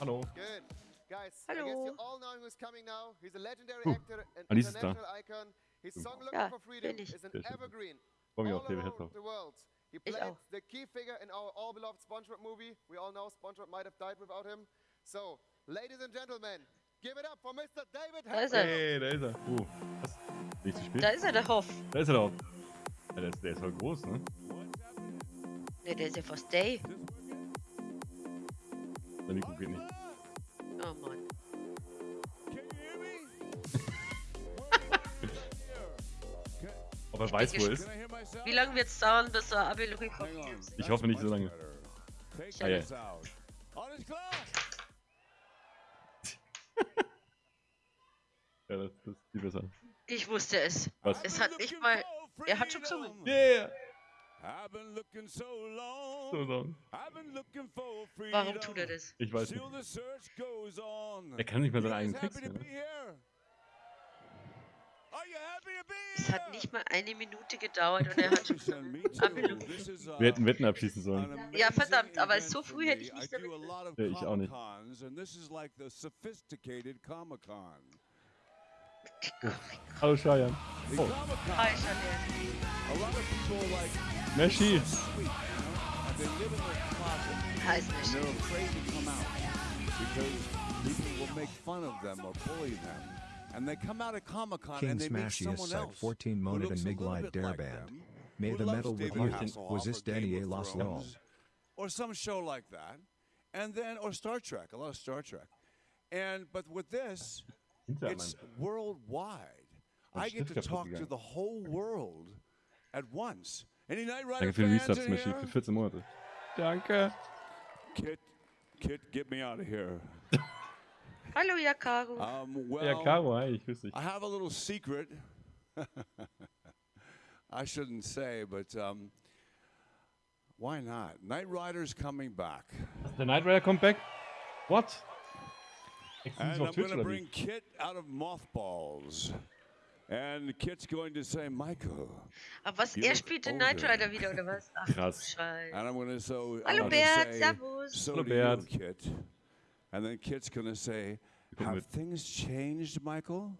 Hallo. Good. Guys, I guess Hallo. you all know who's coming now. He's a legendary Huh. actor, an Alice ist da. international icon. His song Looking Ja, for Freedom bin ich. is an evergreen all around the world. He Ich played auch. the key figure in our all-beloved SpongeBob movie. We all know SpongeBob might have died without him. So, ladies and gentlemen, give it up for Mr. David Da ist er. Hey, da ist er. Uh, was? Nicht zu spät? Da ist er, der Hoff. Da ist er. Ja, der, ist, der ist voll groß, ne? Ne, der ist ja fast Day. Sein Mikro geht nicht. Oh Mann. Ob er weiß, wo er ist? Wie lange wird es dauern, bis er on. Freedom Ich hoffe nicht so lange. Ah, ja. Ja, das, das ist viel besser. Ich wusste es. Was? Es hat nicht mal. Er hat schon gesungen. Yeah! I've been looking so long so sagen. Warum tut er das? Ich weiß nicht. Er kann nicht mal seinen eigenen Text Es hat nicht mal eine Minute gedauert und er hat Wir hätten Wetten abschließen sollen. Ja, verdammt, aber so früh hätte ich nicht damit. Ja, ich auch nicht. Hallo Shayan. Oh. Hi Shayan. Merci. Lot of people like Messi. sweet, you know, and they live in their closet. Heißt and they're afraid to come out because people will make fun of them or bully them. And they come out at Comic Con King and they meet someone Site else 14 who Monad and a Mig little Live bit like Dare Band. them, May the metal with David you. Was this or Game Danier of Lost Law? Or some show like that. And then, or Star Trek, a lot of Star Trek. And, but with this, it's worldwide. I get to talk to the whole world at once. Any Knight Rider Danke für den fans Resubs, in Messi. here? Für 14 Monate. Danke. Kit, Kit, get me out of here. Hallo, Yakaru. Um, well, Ja, Caro, hi, ich grüße dich. I have a little secret. I shouldn't say, but um, why not? Knight Rider's coming back. The Knight Rider kommt back? What? And I'm going to bring? Kit out of mothballs. And Kit's going to say, Michael. Aber was, You er spielt den Knight. Rider wieder, oder was? Ach, Krass. Scheiße. And I'm going to so Hallo I'm gonna Bert, say, servus. So Hallo Bert. you, Kit. And then Kit's going to say, have things changed, Michael?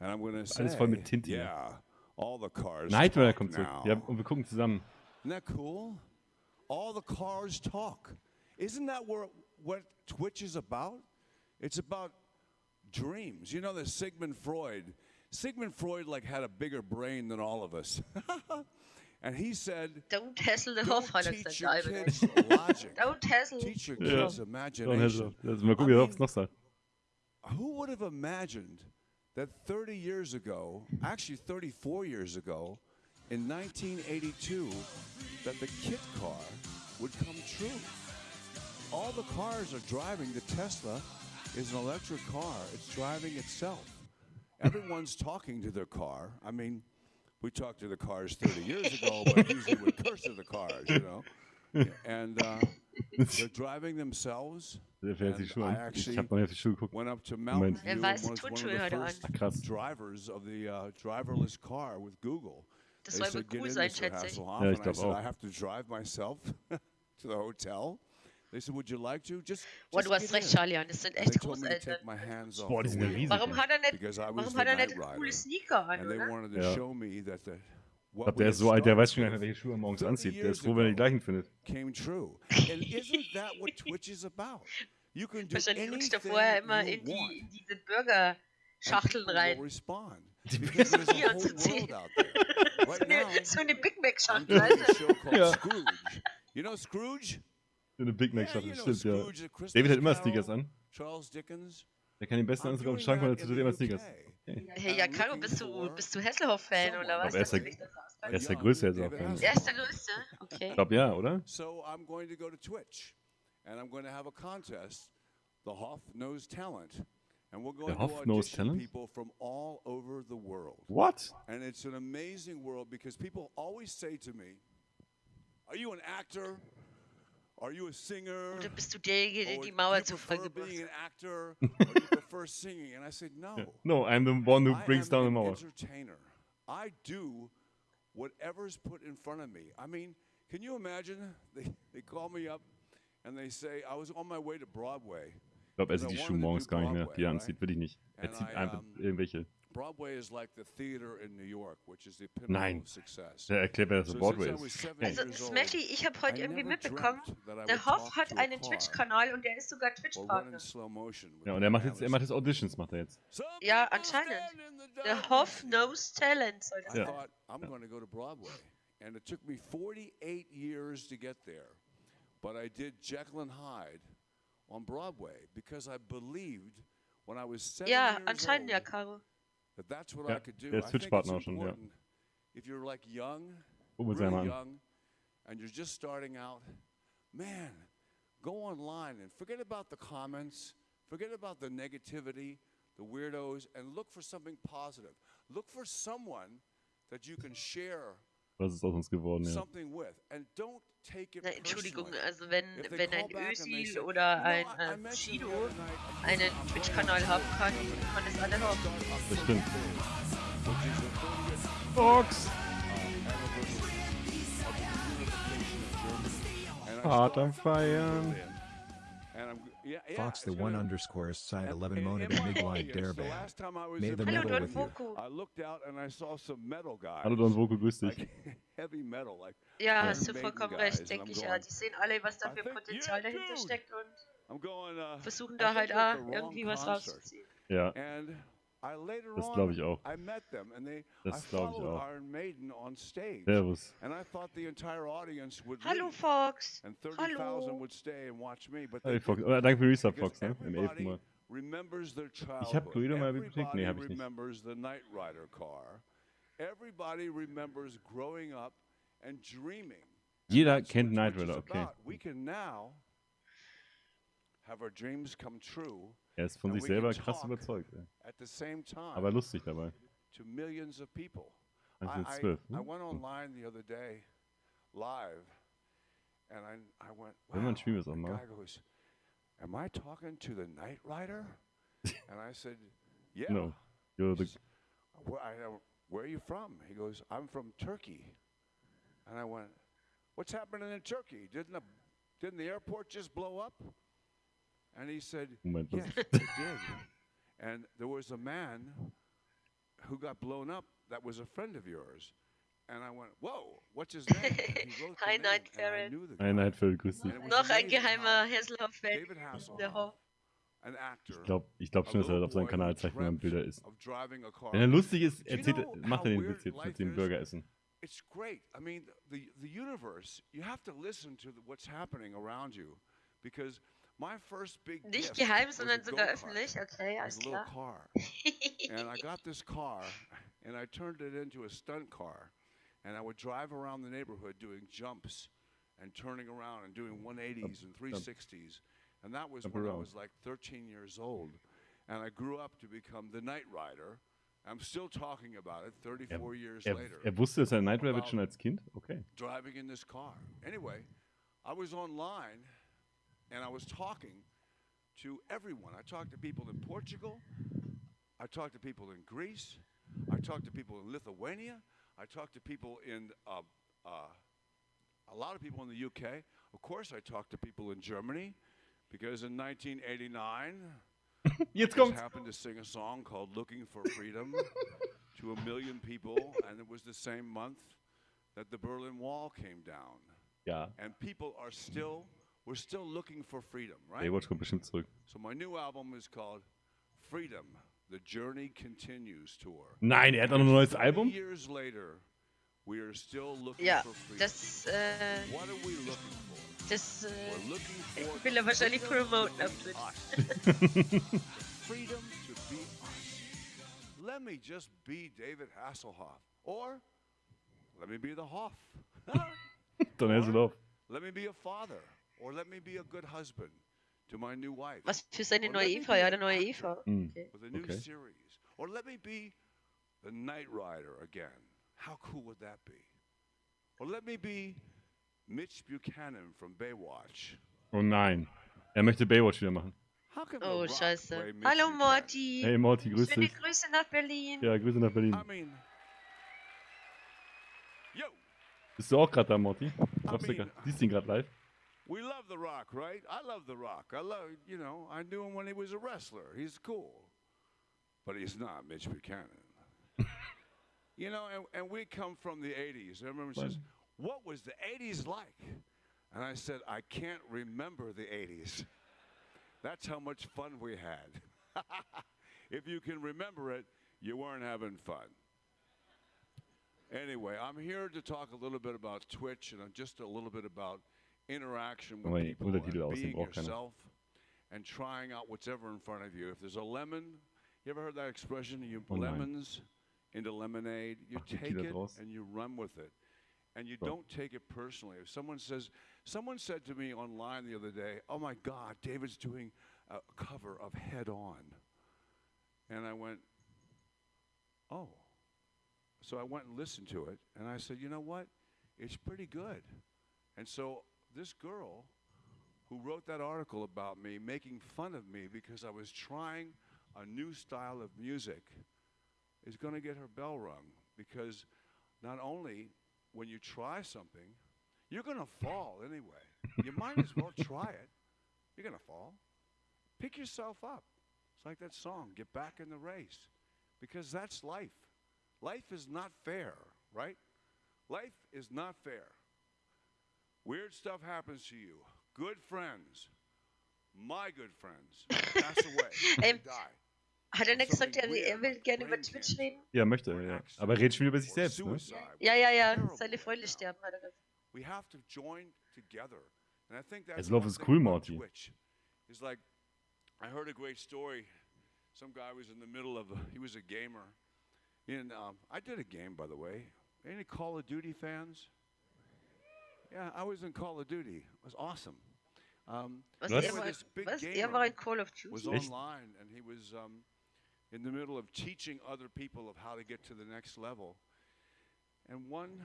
And I'm going to say, Alles voll mit Tinte yeah, all the cars Knight Rider talk kommt zurück. now. Ja, und wir gucken zusammen. Isn't that cool? All the cars talk. Isn't that where, what Twitch is about? It's about dreams. You know that Sigmund Freud, Sigmund Freud like had a bigger brain than all of us. and he said, Don't hassle the don't Hoff, hat er teach your kids logic. Don't hassle. Teach your Ja. kids So, imagination. also, mal gucken, wie es noch sagt. Who would have imagined that 30 years ago, actually 34 years ago, in 1982, that the kit car would come true? All the cars are driving. The Tesla is an electric car, it's driving itself. Everyone's talking to their car. I mean, we talked to the cars 30 years ago, but usually we curse at the cars, you know. And uh, they're driving themselves. Der fährt die And I actually Ich hab noch nicht auf die Schuhe geguckt. went up to Mountain View Er and was one of the first drivers of the uh, driverless car with Google. Das They said, "Get cool in, sein, Mr. schätze ich. Hasselhoff." Ja, and I said. I have to drive myself to the hotel. Said, like just, just Boah, du hast recht, Charlie. Das sind echt Großeltern. Boah, die sind ja riesig. Warum hat er nicht, coole Sneaker an, oder? Ja. Ich glaube, der ist so alt, der weiß schon gar nicht, welche Schuhe er morgens anzieht. Der ist froh, wenn er die gleichen findet. Wahrscheinlich rutscht er vorher immer in die, in diese Burger-Schachteln rein. Die Hier und so, eine, so eine Big Mac-Schachtel, weißt du? Ja. You know Scrooge? Eine Big Mac know stimmt, ja. The David hat immer Sneakers an. Charles Dickens. Der kann den besten Anzug auf den Schrank, er tut in immer the Sneakers. Okay. Hey, ja, Caro, looking bist du, bist du Hasselhoff-Fan oder was? Aber er ist der-? Er ist der Größte jetzt David auch, ja. Hasselhoff. Er ist der Größte? Okay. Ich glaube ja, oder? So I'm going to go to Twitch, and I'm going to have a contest, the Hoff Knows Talent, and we're going Hoff to Knows audition Talent? people from all over the world. What? And it's an amazing world because people always say to me, "Are you an actor? Are you a singer? Oder bist du derjenige, der Or die Mauer you zu prefer voll an hat? actor, or do you prefer singing?" And I said, "No, No, I'm the one who brings down the an Mauer. entertainer. I do whatever's put in front of me. I mean, can you imagine? They, they call me up and they say, I was on my way to Broadway glaube, er Because sieht I die wanted Schuhe to do morgens gar nicht mehr, die er Broadway, anzieht, will ich nicht. Er And zieht einfach um, irgendwelche. Broadway is like the theater in New York, which is the pinnacle Nein. of success. Der erklärt, wer das So Broadway since I ist. Also, years old, Smelly, ich habe heute irgendwie mitbekommen, that I der would Hoff talk hat to a einen Twitch-Kanal und der ist sogar in Twitch-Partner. slow motion with Ja, und my er macht jetzt, er analyst. macht jetzt Auditions, macht er jetzt. Some Ja, people anscheinend. stand in the Der Hoff knows Talent, soll das I Ja. sein. thought I'm going to go to Broadway, and it took me 48 years to get there. But I did Jekyll and Hyde on Broadway because I believed when I was seven Ja, years anscheinend ja, Caro. That that's what I could do. der ist I think it's Twitch-Partner auch schon, ja. if you're like young, Gucken wir uns really young, and you're just starting out, man, go online and forget about the comments, forget about the negativity, the weirdos, and look for something positive. Look for someone that you can share Was ist aus uns geworden, ja. Na, Entschuldigung, also wenn, wenn ein Özil oder ein äh, Chido einen Twitch-Kanal haben kann, kann es alle haben. Das stimmt. Box! Hart am Feiern. 30th Fox! Fox the one underscore side 11 And- Mona and to my Mig Light audience, Dare the Band. last time I was May in the Hallo, metal Don with you. Voko. I looked out and I saw some metal guys. Hallo Don Voko, grüß dich. like heavy metal, like Ja, Iron hast du Maiden vollkommen guys, recht, and denke I'm ich ja. going, Die sehen alle, was da I für think, Potenzial yeah, dahinter dude. steckt und I'm going. Uh, versuchen I da think halt you're at auch the wrong irgendwie was concert. rauszuziehen. Ja, And I later Das on, ich auch. I met them and they, Das I glaub ich auch. Iron Maiden on stage. Servus. And I thought the entire audience would Hallo Fox! and 30,000 Hallo! would stay and watch me, but Hey, Fox. Oh, danke für Resub, Fox, ne? Im elften everybody Mal. remembers their Ich hab childhood. Guido mal überklickt. Nee, Everybody ich nicht. remembers the Knight Rider car. Everybody remembers growing up and dreaming. And Jeder that's kennt what Knight Twitch is Rider, okay. About. We can now have our dreams come true Er ist von And sich selber krass überzeugt. ey. at the same time Aber lustig dabei. to millions of people. I, I, 1912. I hm? went online the other day live and I, I went, Wenn man wow. spielen wir es auch mal. goes, Am I talking to the Knight Rider? and I said, Yeah. No. You're the, where, I, where are you from? He goes, I'm from Turkey. And I went, What's happening in Turkey? Didn't the, didn't the airport just blow up? And he said, Yes, it did. And there was a man who got blown up that was a friend of yours. And I went, Whoa, what's his name? And he wrote the Hi, name, Night and I Karen. knew the guy. Ein Neidfeld, grüß dich. And it was Noch ein geheimer how Hasselhoff-Fan. David Der Hasselhoff, actor, Ich glaube ich glaub a schon, dass er auf seinem Kanal who zeigt, wie man Bilder isst. of driving a car. Wenn er lustig ist, Do you erzählt, know macht er how den Witz jetzt mit dem is? Burger essen. It's great. I mean, the, the universe, you have to listen to the, what's happening around you because my first big Nicht gift geheim, was sondern a sogar go-kart. öffentlich. Okay, It alles a little klar. car. and I got this car and I turned it into a stunt car. And I would drive around the neighborhood doing jumps and turning around and doing 180s and 360s. And that was when I was like 13 years old. And I grew up to become the Knight Rider. I'm still talking about it 34 years Er, later er wusste, dass er Knight Rider wird schon als Kind? Okay. driving in this car. Anyway, I was online and I was talking to everyone. I talked to people in Portugal. I talked to people in Greece. I talked to people in Lithuania. I talked to people in uh, uh, a lot of people in the UK. Of course, I talked to people in Germany because in 1989, Jetzt just happened to sing a song called Looking for Freedom to a million people, and it was the same month that the Berlin Wall came down. Ja. And people are still, we're still looking for freedom, right? Baywatch kommt bestimmt zurück. So my new album is called Freedom, The Journey Continues Tour. Nein, er hat auch noch ein neues Album? years later, we are still looking Ja, for freedom. das, äh, what are we looking for? das, äh, We're looking for will er wahrscheinlich freedom promoten auf Twitch. freedom to be us. Let me just be David Hasselhoff. Or let me be the Hoff. Don Hasselhoff. let me be a father. Or let me be a good husband to my new wife. Was für seine neue let Eva, ja, an der neue actor Eva. Okay. With a new Okay. series. Or let me be the Knight Rider again. How cool would that be? Or let me be Mitch Buchanan from Baywatch. Oh nein. Er möchte Baywatch wieder machen. How can The Oh, scheiße. Hallo Morty. Hey Morty, grüß Schöne dich. Grüße nach Berlin. Ja, Grüße nach Berlin. I mean, yo, Bist du auch gerade da, Morty? Glaubst du mean- Siehst du ihn gerade live? We love The Rock, right? I love The Rock. I love, you know, I knew him when he was a wrestler. He's cool. But he's not Mitch Buchanan. you know, and, and we come from the 80s. Everyone says, What was the 80s like? And I said, I can't remember the 80s. That's how much fun we had. if you can remember it, you weren't having fun. Anyway, I'm here to talk a little bit about Twitch and just a little bit about interaction with die people and being yourself and trying out whatever in front of you. If there's a lemon, you ever heard that expression? You Oh, nein. lemons into lemonade. You take it and you run with it. And you So. don't take it personally. If someone says, someone said to me online the other day, "Oh my God, David's doing a cover of Head On," and I went, "Oh." So I went and listened to it, and I said, "You know what? It's pretty good." And so this girl who wrote that article about me, making fun of me because I was trying a new style of music, is going to get her bell rung because not only when you try something, you're going to fall anyway. you might as well try it. You're going to fall. Pick yourself up. It's like that song, Get Back in the Race, because that's life. Life is not fair, right? Life is not fair. Weird stuff happens to you. Good friends, my good friends, pass away, they Ähm, die. Hat er nicht gesagt, Something er, er will like gerne über brain Twitch cancer. reden? Ja, möchte or er, an ja. accident Aber redet schon über sich or selbst, ne? Ja, ja, ja. Seine Freunde sterben, hat er gesagt. We have to join together. And I think that's Also, Love is thing cool, about Marty. Twitch. Is like, I heard a great story. Some guy was in the middle of, a, he was a gamer. In, um, I did a game, by the way. Any Call of Duty fans? Yeah, I was in Call of Duty. It was awesome. Um, Was, Was? Anyway, war, this big was? Er gamer war in Call of was Duty? Echt? online and he was um, in the middle of teaching other people of how to get to the next level. And one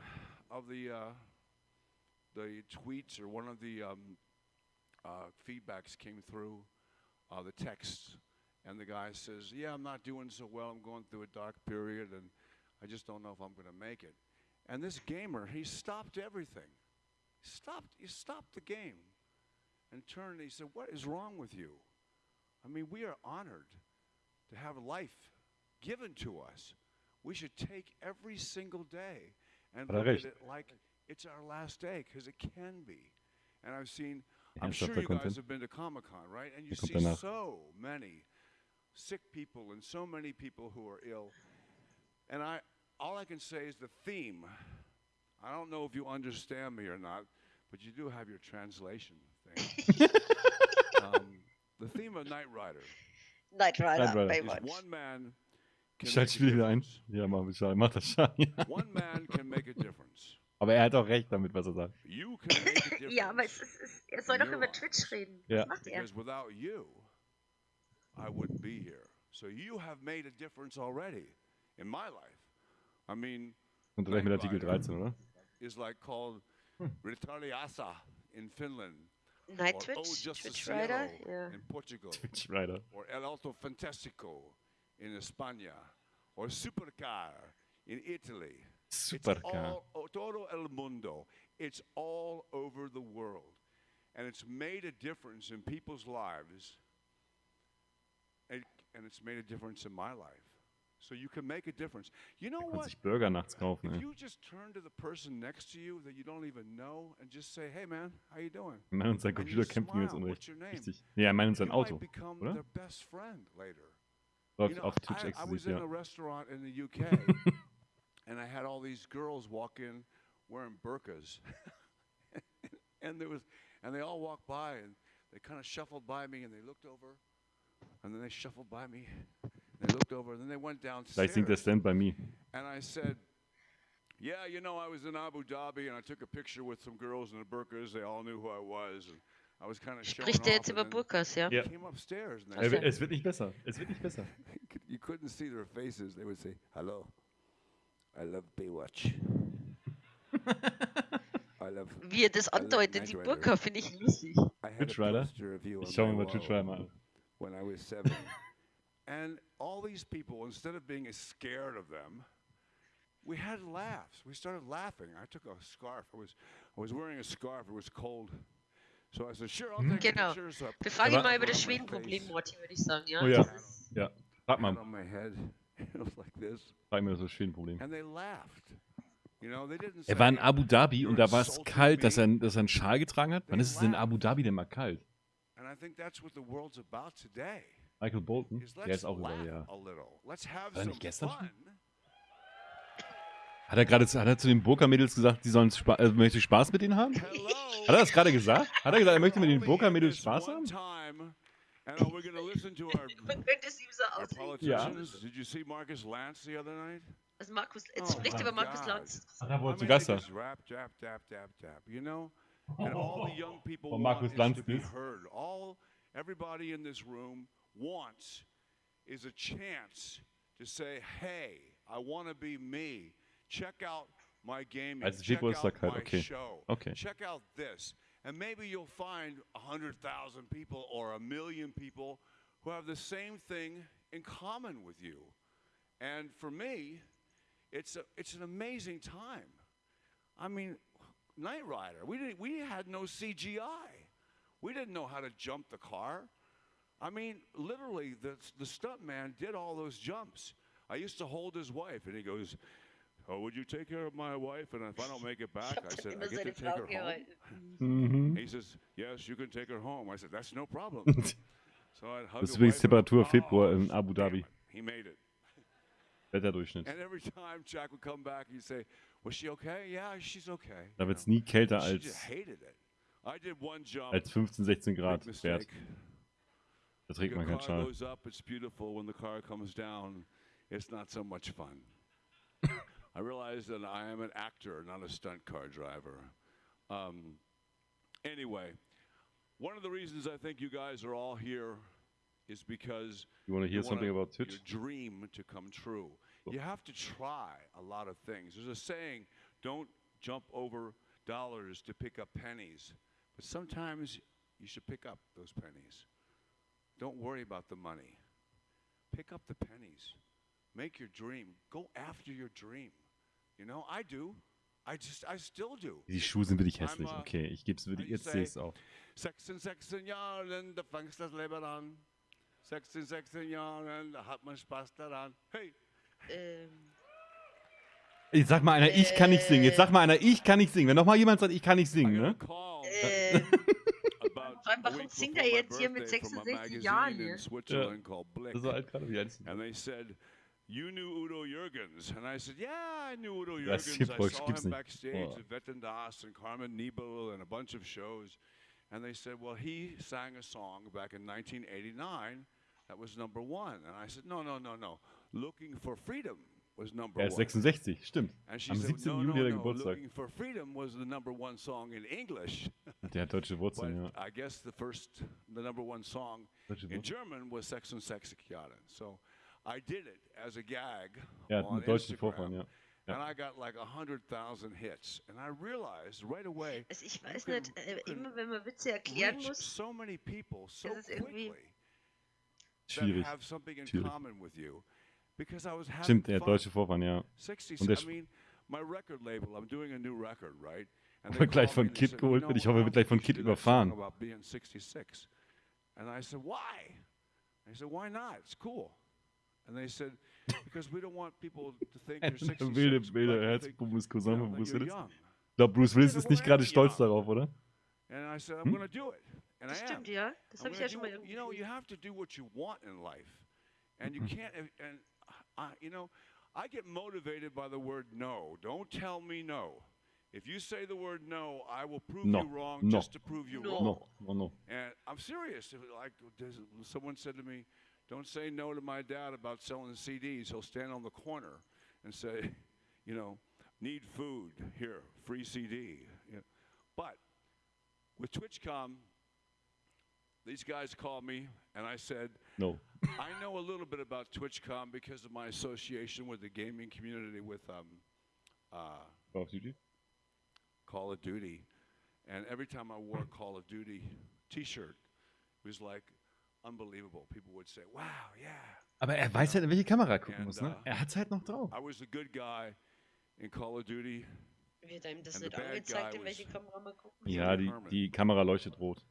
of the uh, the tweets or one of the um, uh, feedbacks came through uh, the texts, and the guy says, "Yeah, I'm not doing so well. I'm going through a dark period, and I just don't know if I'm going to make it." And this gamer, he stopped everything. Stopped. He stopped the game, and turned. And he said, "What is wrong with you? I mean, we are honored to have life given to us. We should take every single day and look at it like it's our last day, because it can be." And I've seen. I'm sure you guys have been to Comic Con, right? And you see so many sick people and so many people who are ill. And I, all I can say is the theme. I don't know if you understand me or not, but you do have your translation thing. um, the theme of Knight Rider Knight Rider, Knight Rider. is Baywatch. one man can Ich make schalte a Spiel wieder ein. difference. Ja, mach, schau, mach das schon. Ja. One man can make a difference. Aber er hat auch recht damit, was er sagt. You can make a difference. Ja, aber es ist, es, er soll doch You're über on. Twitch reden. Ja. Was macht er? Because without you, I wouldn't be here. So you have made a difference already in my life. I mean, Und gleich mit Knight Artikel Rider. 13, oder? Is like called hmm. Ritariasa in Finland, Night or O Twitch? Twitch Justiceiro Rider? Ja. in Portugal, Twitch Rider. or El Auto Fantastico in España, or Supercar in Italy. It's Supercar. all todo el mundo. It's all over the world. And it's made a difference in people's lives. And, and it's made a difference in my life. So you can make a difference. You know what? sich Burger nachts kaufen, If ey. you just turn to the person next to you that you don't even know and just say, "Hey man, how you doing?" Meine, und sein Computer gegen das smile. Unrecht. What's your name? Richtig. Ja, er meint und sein Auto. oder? their best friend later. Läuft You know, auf Twitch I, I was in ja. a restaurant in the UK, and I had all these girls walk in wearing burqas, and there was, and they all walked by, and they kind of shuffled by me, and they looked over, and then they shuffled by me, they looked over, and then they went Gleich singt er downstairs, Stand by Me. and I said. Yeah, you know, I was in Abu Dhabi and I took a picture with some girls in the burqas. They all knew who I was, and I was kind of showing Spricht er off. jetzt and über then Burkas, ja? Ja. they Came upstairs and they said, wi- es wird nicht besser. Es wird nicht besser. you couldn't see their faces. They would say, "Hello, I love Baywatch. I love." Wie er das I love andeutet, Knight die Rider. Burka, finde ich lustig. I had Twitch a Rider? poster of you on Ich schau my mir mal Twitch wall Rider mal an. when I was seven. and all these people, instead of being as scared of them, we had laughs. We started laughing. I took a scarf. I was, I was wearing a scarf. It was cold, So I said, sure, I'll take Genau. a picture. So Wir put fragen Aber- ihn mal über it das on my Schwedenproblem, Morty, würde ich sagen, ja? Oh ja. Ja. Frag mal, on my head. It was like this. frag mir das Schwedenproblem. And they laughed. You know, they didn't Er war in Abu Dhabi und da war es kalt, dass er, dass er einen Schal getragen hat. Wann ist es in Abu Dhabi denn mal kalt? And I think that's what the world's about today. Michael Bolton, der ist auch über, ja. have War er nicht gestern schon? Hat er gerade zu- hat er zu den Burka-Mädels gesagt, die sollen Spa äh, möchte Spaß mit ihnen haben? Hat er das gerade gesagt? Hat er gesagt, er möchte mit den Burka-Mädels Spaß haben? and are we going to listen to our, Man könnte es ihm so our politicians? Did you see Marcus Lance the other night? Also Markus, Oh jetzt spricht my über Markus. Lanz. Ach, da er zu mean, Gast. You know, and all the young people Oh, want Markus is Lanz to be heard. All everybody in this room wants is a chance to say, "Hey, I want to be me. Check out my gaming. Also Check out halt, my okay. show. Okay. Check out this." And maybe you'll find a hundred thousand people or a million people who have the same thing in common with you. And for me, it's a, it's an amazing time. I mean, Knight Rider. We didn't. We had no CGI. We didn't know how to jump the car. I mean, literally, the the stunt man did all those jumps. I used to hold his wife, and he goes, "Oh, would you take care of my wife? And if I don't make it Ich back, I said, I get to take Frau her home." Mhm. He says, "Yes, you can take her home." I said, "That's no problem." so I'd hug Das ist übrigens Temperatur Februar in Oh, Abu damn Dhabi. He made it. Wetterdurchschnitt. And every time Jack would come back, he'd say, "Was she okay? Yeah, she's okay." Da you wird es know. nie kälter She als, just hated it. I did one jump. als 15, 16 big Grad Wert. mistake. Da trägt The man keinen car Schal. goes up, it's beautiful. When the car comes down, it's not so much fun. I realize that I am an actor, not a stunt car driver. Um, anyway, one of the reasons I think you guys are all here is because You want to hear something about Twitch? Your dream to come true. You have to try a lot of things. There's a saying, don't jump over dollars to pick up pennies. But sometimes you should pick up those pennies. Don't worry about the money. Pick up the pennies. Make your dream. Go after your dream. You know, I do. I just, I still do. Die Schuhe sind wirklich hässlich. I'm, uh, Okay, ich gebe es wirklich. Jetzt sehe ich es say- auch. 16, 16 Jahren, da fängst das Leben an. 16, 16 Jahren, da hat man Spaß daran. Hey, Ähm, Jetzt sag mal einer, ich kann nicht singen. Jetzt sag mal einer, ich kann nicht singen. Wenn nochmal jemand sagt, ich kann nicht I singen, a ne? ähm, allem, a warum week singt er my jetzt hier mit birthday from a 66 Jahren magazine hier? in called Blick. Das ist so alt gerade wie alt And they said, you knew Udo Jürgens. And I said, yeah, I knew Udo Jürgens. hier I saw him nicht. backstage Oh. at Wetten Das and Carmen Nebel and a bunch of shows. And they said, well, he sang a song back in 1989 that was number one. And I said, no, no, no, no. Looking for Freedom was number Er ist 66, stimmt. Am 17. Juli der Geburtstag. Der hat deutsche Wurzeln, ja. Deutsche Wurzeln. Er hat einen deutschen Vorfahren, ja. Ja. And I got like 100,000 hits. And I realized right away. Also ich weiß nicht, äh, immer wenn man Witze erklären muss, so many people so ist schwierig. That have something in schwierig. common with you. Stimmt, der deutsche Vorwand, ja. Und der wird gleich von Kit geholt wird. Ich hoffe, er wird gleich von Kit überfahren. And I said, why? They said, why not? It's cool. And they said, because we don't want people to think 66. wilde, Cousin von Bruce Willis. Ich glaube, Bruce Willis ist nicht gerade stolz darauf, oder? Hm? das stimmt, ja. Das habe ich ja schon mal irgendwie. You know, you have to do what you want in life. And you hm. Uh, you know, I get motivated by the word no. Don't tell me no. If you say the word no, I will prove No. you wrong No. just to prove you No. wrong. No, no, no. And I'm serious. If, Like someone said to me, "Don't say no to my dad about selling CDs. He'll stand on the corner and say, you know, need food here, free CD." You know. But with TwitchCon, these guys called me, and I said, No. I know a little bit about TwitchCon because of my association with the gaming community with um, uh, Call of Duty? Call of Duty. And every time I wore a Call of Duty t shirt, it was like unbelievable. People would say, wow, yeah. Aber er weiß halt, in welche Kamera er gucken And, muss, ne? uh, Er hat's halt noch drauf. I was a good guy in Call of Duty Wird einem das nicht angezeigt, in welche Kamera man gucken Ja, die, die Kamera leuchtet rot.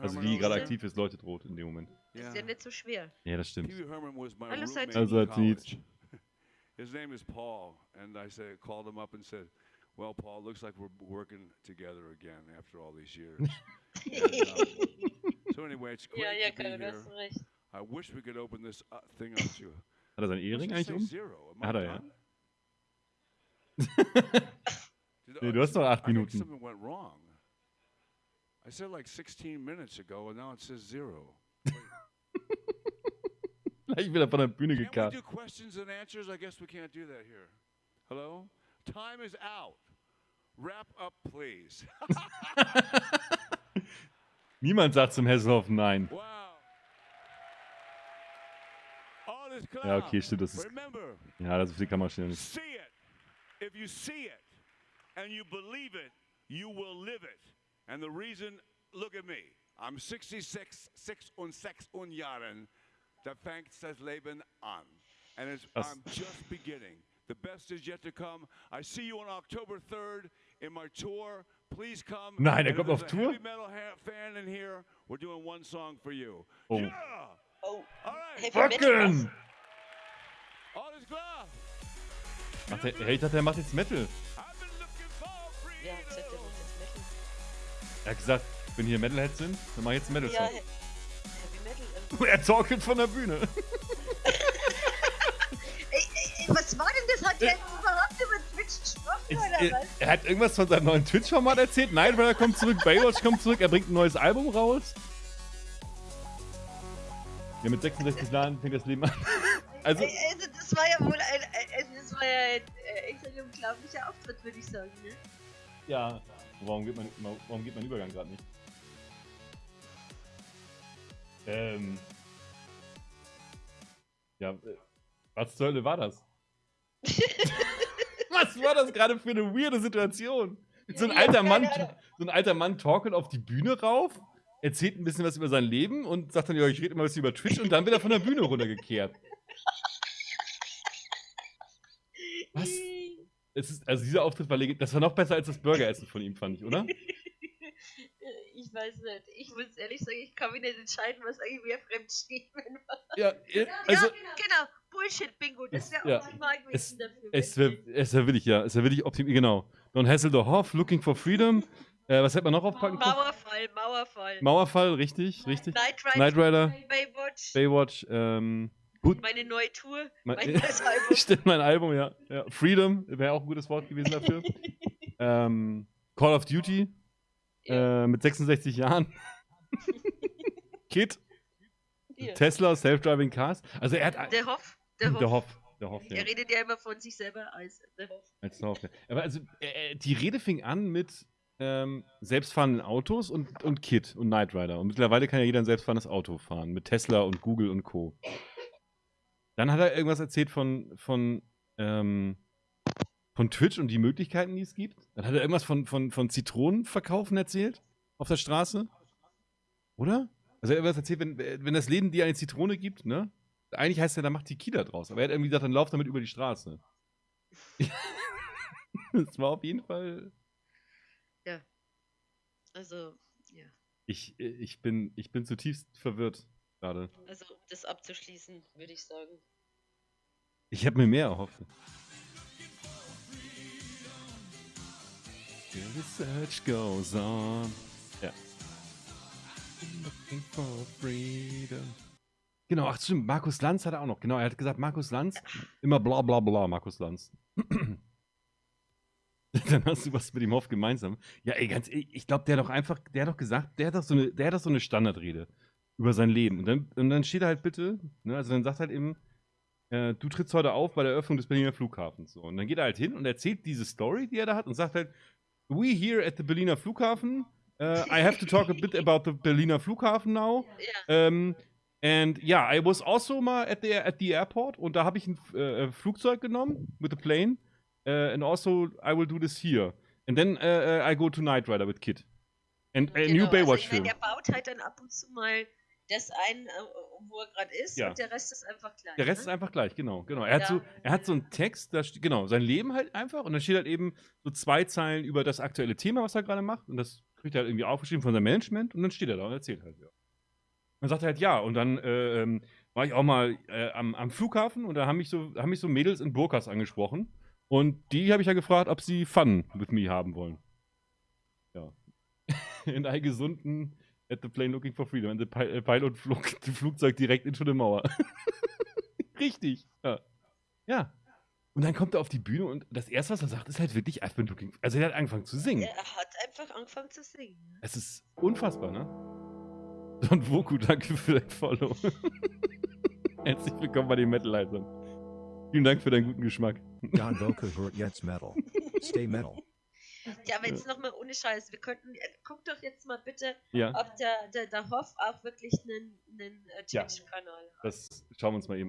Also die gerade aktiv ist, leuchtet rot in dem Moment. Das ist Yeah. ja nicht so schwer. Ja, das stimmt. Hallo, in Also, college. His name is Paul, and I said, called him up and said, "Well, Paul, looks like we're working together again after all these years." And, um, so anyway, it's great Ja, ja, to be here. hast recht. I wish we could open this uh, thing up to. Hat er seinen Ehering eigentlich um? Zero. Hat er, ja. Nee, uh, du hast noch acht Minuten. I said like 16 minutes ago, and now it says zero. Gleich wieder von der Bühne Can't we gekarrt. do questions and answers? I guess we can't do that here. Hello? Time is out. Wrap up, please. Niemand sagt zum Hesselhoff nein. wow. Ja, okay, stimmt, das ist- Ja, so viel kann man schnell nicht. see it. If you see it and you believe it, you will live it. And the reason, look at me. I'm 66, 6 und 6 und Jahren. Da fängt das Leben an. And it's, Das- I'm just beginning. The best is yet to come. I see you on October 3rd in my tour. Please come. Nein, er kommt auf a Tour? Heavy metal ha- fan in here. We're doing one song for you. Oh. Yeah! Oh, All right. Heavy Metal. was? Fucken! Alles klar. Macht der, hey, ich dachte, er macht jetzt Metal. Er hat gesagt, wenn hier Metalheads sind, dann mach ich jetzt einen Ja, Metal-Song. He- Heavy Metal. er torkelt von der Bühne. Ey, ey, ey, was war denn das? Hat der überhaupt über Twitch gesprochen Ich, oder er, was? er hat irgendwas von seinem neuen Twitch-Format erzählt. Night Rider kommt zurück, Baywatch kommt zurück, er bringt ein neues Album raus. Ja, mit 66 Jahren fängt das Leben an. Also, Ey, Also, das war ja wohl ein, ein- also das war ja ein, äh, echt ein unglaublicher Auftritt, würde ich sagen. Ne? Ja. Warum geht mein, warum geht mein Übergang gerade nicht? Ähm. Ja, äh, was zur Hölle war das? was war das gerade für eine weirde Situation? So ein alter Mann, so ein alter Mann torkelt auf die Bühne rauf, erzählt ein bisschen was über sein Leben und sagt dann, ja, ich rede immer was über Twitch und dann wird er von der Bühne runtergekehrt. Was? Es ist, also dieser Auftritt war legend. Das war noch besser als das Burgeressen von ihm, fand ich, oder? Ich weiß nicht. Ich muss ehrlich sagen, ich kann mich nicht entscheiden, was eigentlich mehr Fremdschämen war. Ja, äh, also ja, genau. Bullshit-Bingo. Das wäre Ja. auch optimal es, gewesen dafür. es wäre es wär willig, ja. Es wäre willig optimiert, genau. Don Hasselhoff, Looking for Freedom. Äh, was hätte man noch aufpacken können? Mauerfall, Mauerfall. Mauerfall, richtig, richtig. Night Rider, Knight Rider, Baywatch, Baywatch, ähm, gut. meine neue Tour, Mein- mein neues Album. Stimmt, mein Album, ja. ja. Freedom wäre auch ein gutes Wort gewesen dafür. ähm, Call of Duty Ja. äh, mit 66 Jahren. Kid, Hier. Tesla, Self-Driving Cars. Also er hat. Der Hoff, der Hoff. Der Hoff. Der Hoff, ja. Er redet ja immer von sich selber als der Hoff. Als Hoff, ja. Aber also, äh, die Rede fing an mit ähm, selbstfahrenden Autos und, und Kid und Knight Rider. Und mittlerweile kann ja jeder ein selbstfahrendes Auto fahren. Mit Tesla und Google und Co. Dann hat er irgendwas erzählt von, von, ähm, von Twitch und die Möglichkeiten, die es gibt. Dann hat er irgendwas von, von, von Zitronenverkaufen erzählt auf der Straße. Oder? Also er hat irgendwas erzählt, wenn, wenn das Leben dir eine Zitrone gibt, ne? Eigentlich heißt ja, da macht Tequila draus. Aber er hat irgendwie gesagt, dann lauf damit über die Straße. das war auf jeden Fall. Also, ja. Ich, ich, bin, ich bin zutiefst verwirrt gerade. Also, um das abzuschließen, würde ich sagen. Ich habe mir mehr erhofft. The research goes on. Ja. Looking for freedom. Genau, ach stimmt, Markus Lanz hat er auch noch. Genau, er hat gesagt, Markus Lanz, immer bla bla bla, Markus Lanz. Dann hast du was mit dem Hoff gemeinsam. Ja, ey, ganz ehrlich, ich glaube, der hat doch einfach, der hat doch gesagt, der hat doch so eine, der hat doch so eine Standardrede über sein Leben. Und dann, und dann steht er halt bitte, ne, also dann sagt halt eben, äh, du trittst heute auf bei der Eröffnung des Berliner Flughafens. So. Und dann geht er halt hin und erzählt diese Story, die er da hat und sagt halt, we here at the Berliner Flughafen, uh, I have to talk a bit about the Berliner Flughafen now. Ja, Um, and yeah, I was also mal at the, at the airport und da habe ich ein äh, Flugzeug genommen with the plane. Uh, and also I will do this here. And then uh, I go to Night Rider with Kid. And a genau. new Also, Baywatch ich meine, film. der baut halt dann ab und zu mal das ein, äh, wo er gerade ist Ja. und der Rest ist einfach gleich. Der Rest ne? ist einfach gleich, genau. genau. Er, hat Ja. so, er hat so einen Text, da steht, genau, sein Leben halt einfach und dann steht halt eben so zwei Zeilen über das aktuelle Thema, was er gerade macht und das kriegt er halt irgendwie aufgeschrieben von seinem Management und dann steht er da und erzählt halt, ja. Dann sagt er halt ja und dann äh, ähm, war ich auch mal äh, am, am Flughafen und da haben mich, so, haben mich so Mädels in Burkas angesprochen und die habe ich ja gefragt, ob sie Fun with me haben wollen. Ja. in einem gesunden at the plane looking for freedom and the äh, pilot flog das Flugzeug direkt into the Mauer. Richtig. Ja. ja. Und dann kommt er auf die Bühne und das erste, was er sagt, ist halt wirklich I've been looking. Also er hat angefangen zu singen. Er hat einfach angefangen zu singen. Es ist unfassbar, ne? Don Voku, danke für dein Follow. Herzlich willkommen bei den Metal-Leitern. Vielen Dank für deinen guten Geschmack. Don Boku hurt jetzt metal. Stay metal. Ja, aber jetzt nochmal ohne Scheiß. Wir könnten, äh, guck doch jetzt mal bitte, Ja, ob der, der, der Hoff auch wirklich einen, einen äh, Ja. Twitch-Kanal hat. das schauen wir uns mal eben